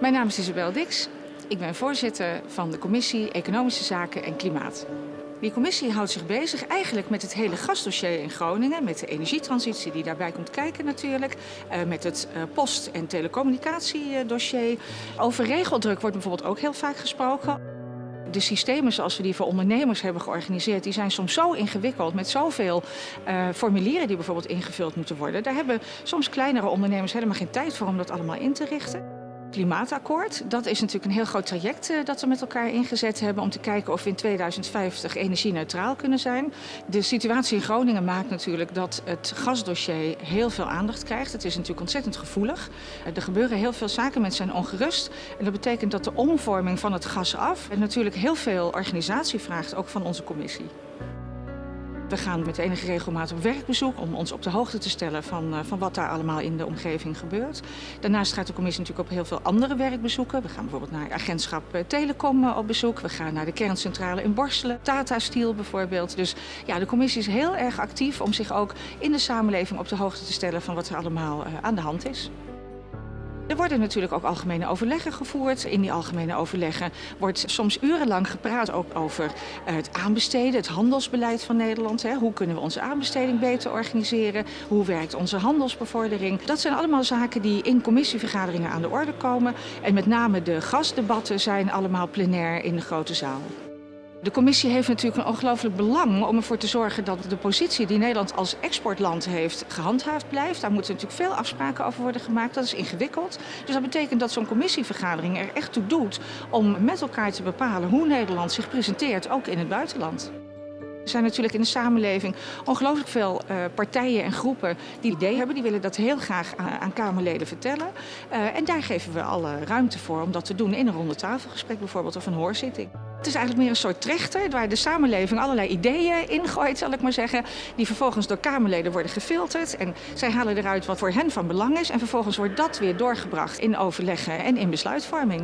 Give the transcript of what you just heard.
Mijn naam is Isabel Dix. Ik ben voorzitter van de commissie Economische Zaken en Klimaat. Die commissie houdt zich bezig eigenlijk met het hele gasdossier in Groningen, met de energietransitie die daarbij komt kijken natuurlijk, eh, met het eh, post- en telecommunicatiedossier. Over regeldruk wordt bijvoorbeeld ook heel vaak gesproken. De systemen zoals we die voor ondernemers hebben georganiseerd, die zijn soms zo ingewikkeld met zoveel uh, formulieren die bijvoorbeeld ingevuld moeten worden. Daar hebben soms kleinere ondernemers helemaal geen tijd voor om dat allemaal in te richten. Klimaatakkoord, dat is natuurlijk een heel groot traject uh, dat we met elkaar ingezet hebben om te kijken of we in 2050 energie-neutraal kunnen zijn. De situatie in Groningen maakt natuurlijk dat het gasdossier heel veel aandacht krijgt. Het is natuurlijk ontzettend gevoelig. Uh, er gebeuren heel veel zaken, mensen zijn ongerust. En dat betekent dat de omvorming van het gas af natuurlijk heel veel organisatie vraagt, ook van onze commissie. We gaan met enige regelmaat op werkbezoek om ons op de hoogte te stellen van, uh, van wat daar allemaal in de omgeving gebeurt. Daarnaast gaat de commissie natuurlijk op heel veel andere werkbezoeken. We gaan bijvoorbeeld naar agentschap uh, Telecom uh, op bezoek. We gaan naar de kerncentrale in Borselen, Tata Steel bijvoorbeeld. Dus ja, de commissie is heel erg actief om zich ook in de samenleving op de hoogte te stellen van wat er allemaal aan de hand is. Er worden natuurlijk ook algemene overleggen gevoerd. In die algemene overleggen wordt soms urenlang gepraat ook over het aanbesteden, het handelsbeleid van Nederland. Hoe kunnen we onze aanbesteding beter organiseren? Hoe werkt onze handelsbevordering? Dat zijn allemaal zaken die in commissievergaderingen aan de orde komen. En met name de gasdebatten zijn allemaal plenair in de grote zaal. De commissie heeft natuurlijk een ongelooflijk belang om ervoor te zorgen dat de positie die Nederland als exportland heeft gehandhaafd blijft. Daar moeten natuurlijk veel afspraken over worden gemaakt. Dat is ingewikkeld. Dus dat betekent dat zo'n commissievergadering er echt toe doet om met elkaar te bepalen hoe Nederland zich presenteert, ook in het buitenland. Er zijn natuurlijk in de samenleving ongelooflijk veel uh, partijen en groepen die ideeën hebben. Die willen dat heel graag aan, Kamerleden vertellen. Uh, en daar geven we alle ruimte voor om dat te doen in een ronde tafelgesprek bijvoorbeeld of een hoorzitting. Het is eigenlijk meer een soort trechter waar de samenleving allerlei ideeën ingooit, zal ik maar zeggen. Die vervolgens door Kamerleden worden gefilterd. En zij halen eruit wat voor hen van belang is. En vervolgens wordt dat weer doorgebracht in overleggen en in besluitvorming.